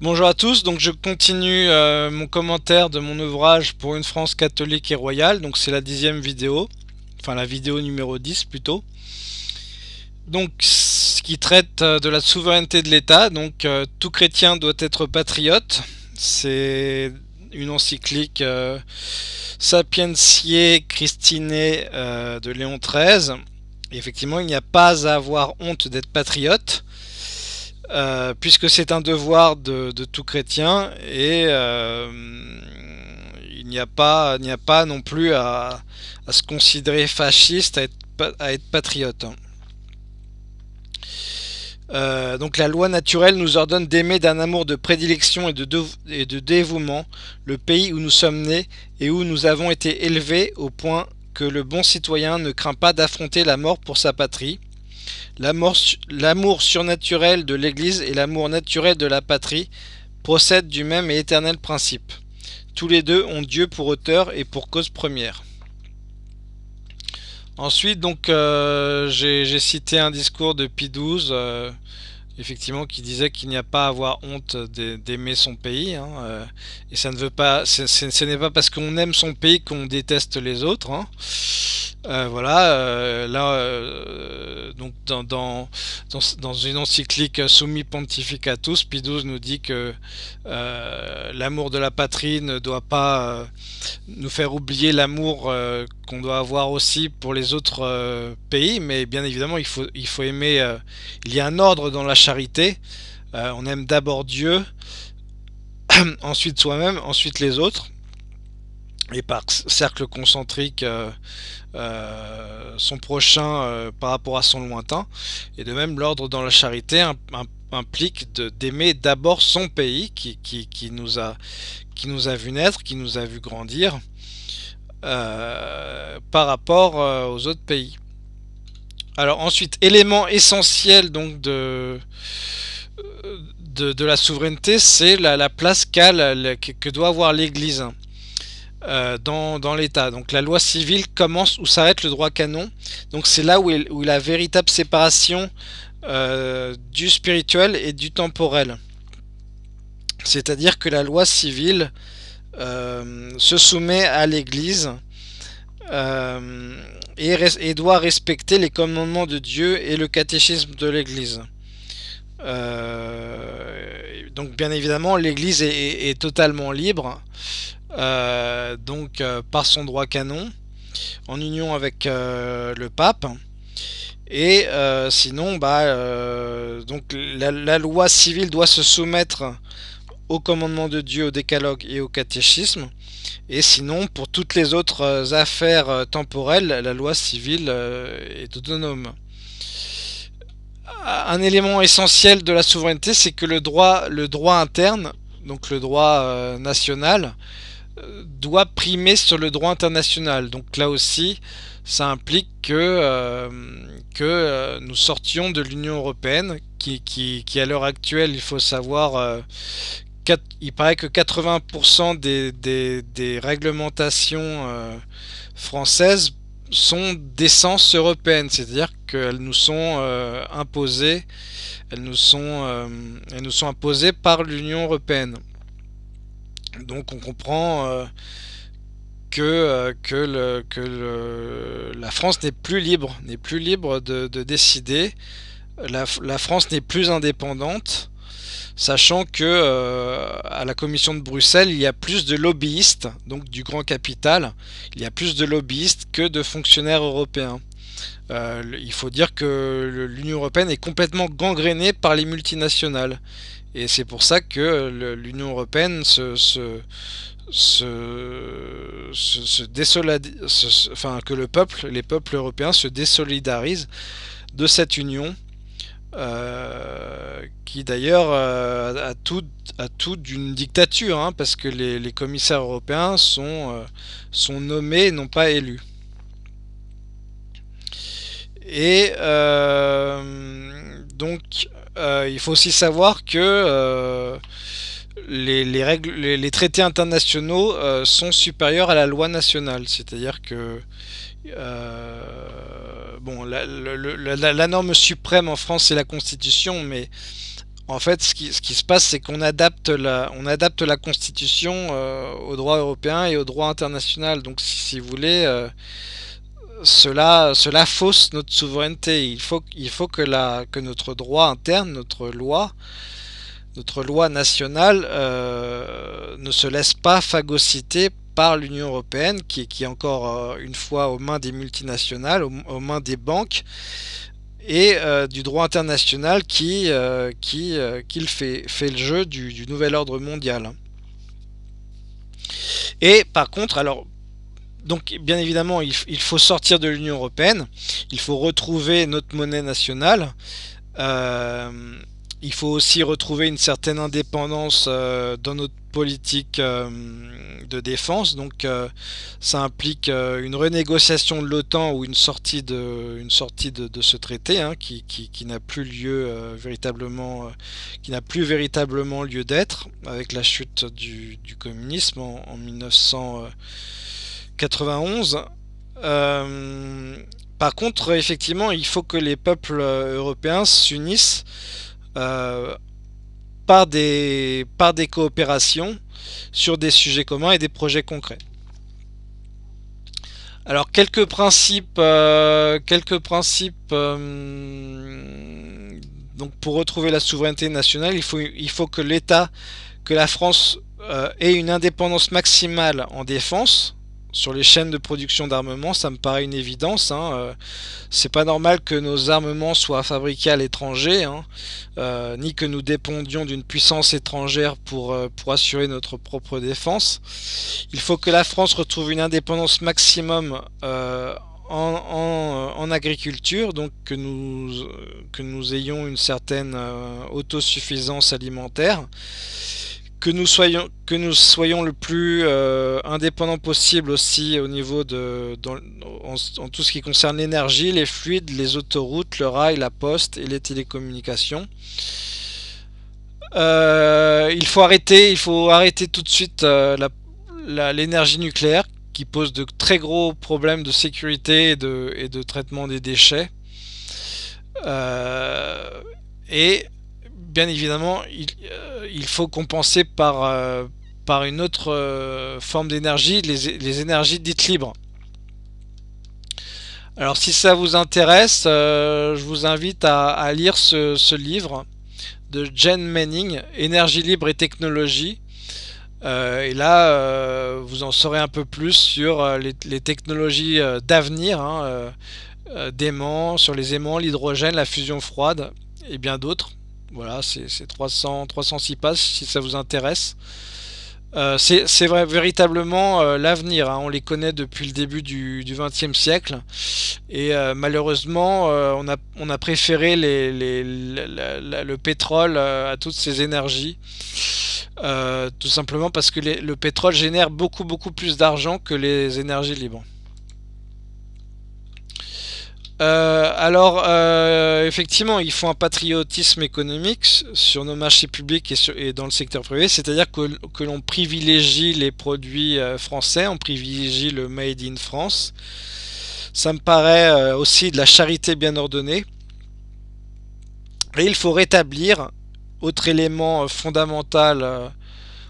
Bonjour à tous, donc je continue euh, mon commentaire de mon ouvrage pour une France catholique et royale, donc c'est la dixième vidéo, enfin la vidéo numéro 10 plutôt. Donc ce qui traite euh, de la souveraineté de l'État, donc euh, tout chrétien doit être patriote, c'est une encyclique Sapientiae Christine de Léon XIII. effectivement, il n'y a pas à avoir honte d'être patriote. Euh, puisque c'est un devoir de, tout chrétien et euh, il n'y a pas non plus à, se considérer fasciste à être, patriote. Euh, donc la loi naturelle nous ordonne d'aimer d'un amour de prédilection et de dévouement le pays où nous sommes nés et où nous avons été élevés au point que le bon citoyen ne craint pas d'affronter la mort pour sa patrie L'amour surnaturel de l'Église et l'amour naturel de la patrie procèdent du même et éternel principe. Tous les deux ont Dieu pour auteur et pour cause première. Ensuite, donc, euh, j'ai cité un discours de Pie XII, euh, effectivement, qui disait qu'il n'y a pas à avoir honte d'aimer son pays. Hein, euh, et ça ne veut pas, ce n'est pas parce qu'on aime son pays qu'on déteste les autres. Hein. Voilà, là, donc dans, une encyclique Summi Pontificatus, Pie XII nous dit que l'amour de la patrie ne doit pas nous faire oublier l'amour qu'on doit avoir aussi pour les autres pays, mais bien évidemment, il faut, il faut aimer, il y a un ordre dans la charité, on aime d'abord Dieu, ensuite soi-même, ensuite les autres, et par cercle concentrique euh, euh, son prochain euh, par rapport à son lointain. Et de même, l'ordre dans la charité implique d'aimer d'abord son pays qui, nous a, qui vu naître, qui nous a vu grandir par rapport aux autres pays. Alors ensuite, élément essentiel donc de, la souveraineté, c'est la, place que doit avoir l'Église. Euh, dans, l'État. Donc la loi civile commence où s'arrête le droit canon. Donc c'est là où, est, où la véritable séparation euh, du spirituel et du temporel. C'est-à-dire que la loi civile euh, se soumet à l'Église et, doit respecter les commandements de Dieu et le catéchisme de l'Église. donc bien évidemment l'Église est, totalement libre euh, donc euh, par son droit canon, en union avec euh, le pape. Et sinon, bah, la, loi civile doit se soumettre au commandement de Dieu, au décalogue et au catéchisme. Et sinon, pour toutes les autres affaires temporelles, la loi civile est autonome. Un élément essentiel de la souveraineté, c'est que le droit, le droit interne, donc le droit national, doit primer sur le droit international. Donc là aussi, ça implique que, euh, euh, nous sortions de l'Union Européenne, qui, à l'heure actuelle, il faut savoir, euh, il paraît que 80% des, des, des, réglementations françaises sont d'essence européenne, c'est-à-dire qu'elles nous sont imposées, elles nous sont, elles nous sont imposées par l'Union Européenne. Donc on comprend euh, que, euh, la France n'est plus libre, n'est plus libre de, décider. La, France n'est plus indépendante, sachant que euh, à la Commission de Bruxelles, il y a plus de lobbyistes, donc du grand capital, il y a plus de lobbyistes que de fonctionnaires européens. Il faut dire que l'Union Européenne est complètement gangrénée par les multinationales. Et c'est pour ça que l'Union Européenne se, se, enfin, que le peuple, les peuples européens se désolidarisent de cette union euh, qui d'ailleurs euh, a tout, d'une dictature, hein, parce que les, commissaires européens sont, euh, sont nommés, non pas élus. Et donc euh, il faut aussi savoir que euh, les, règles, les, traités internationaux euh, sont supérieurs à la loi nationale. C'est-à-dire que bon, la, norme suprême en France c'est la Constitution, mais en fait, ce qui, se passe, c'est qu'on adapte la, on adapte la Constitution euh, au droit européen et au droit international. Donc, si, vous voulez, euh, cela, fausse notre souveraineté. Il faut, que, notre droit interne, notre loi, notre loi nationale euh, ne se laisse pas phagocyter par l'Union Européenne, qui, est encore une fois aux mains des multinationales, aux mains des banques, et euh, du droit international qui, euh, qui, euh, fait, fait, le jeu du, nouvel ordre mondial. Et par contre, alors, donc bien évidemment, il, faut sortir de l'Union Européenne, il faut retrouver notre monnaie nationale, il faut aussi retrouver une certaine indépendance dans notre politique euh, de défense. Donc euh, ça implique euh, une renégociation de l'OTAN ou une sortie de, une sortie de, ce traité hein, qui, n'a plus lieu véritablement, qui n'a plus véritablement lieu d'être avec la chute du, communisme en, 1991. par contre, effectivement, il faut que les peuples européens s'unissent par des, par des coopérations sur des sujets communs et des projets concrets. Alors quelques principes, euh, quelques principes euh, donc pour retrouver la souveraineté nationale, il faut, que l'État, que la France euh, ait une indépendance maximale en défense, sur les chaînes de production d'armement, ça me paraît une évidence. Hein. Euh, c'est pas normal que nos armements soient fabriqués à l'étranger, hein. euh, ni que nous dépendions d'une puissance étrangère pour, euh, pour assurer notre propre défense. Il faut que la France retrouve une indépendance maximum en, en, agriculture, donc que nous, que nous ayons une certaine autosuffisance alimentaire que nous soyons que nous soyons le plus euh, indépendant possible aussi au niveau de en, tout ce qui concerne l'énergie, les fluides, les autoroutes, le rail, la poste et les télécommunications. Euh, il faut arrêter, il faut arrêter tout de suite euh, l'énergie nucléaire qui pose de très gros problèmes de sécurité et de, et de traitement des déchets. et bien évidemment, il, euh, il, faut compenser par, euh, une autre euh, forme d'énergie, les, énergies dites libres. Alors si ça vous intéresse, je vous invite à, lire ce, livre de Jen Manning, Énergie libre et technologie. et là, vous en saurez un peu plus sur les, technologies d'avenir, hein, d'aimants, sur les aimants, l'hydrogène, la fusion froide et bien d'autres. Voilà, c'est 300, 306 pages si ça vous intéresse. Euh, c'est véritablement euh, l'avenir. Hein. On les connaît depuis le début du XXe siècle. Et euh, malheureusement, on, a, préféré le pétrole à toutes ces énergies. tout simplement parce que le pétrole génère beaucoup beaucoup plus d'argent que les énergies libres. Euh, alors, euh, effectivement, il faut un patriotisme économique sur nos marchés publics et, dans le secteur privé, c'est-à-dire que, l'on privilégie les produits euh, français, on privilégie le Made in France. Ça me paraît aussi de la charité bien ordonnée. Et il faut rétablir, autre élément fondamental,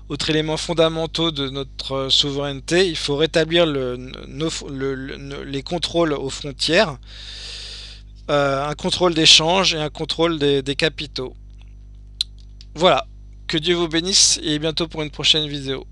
autre élément fondamentaux de notre souveraineté, il faut rétablir les contrôles aux frontières. Euh, un contrôle d'échange et un contrôle des, des capitaux. Voilà, que Dieu vous bénisse et bientôt pour une prochaine vidéo.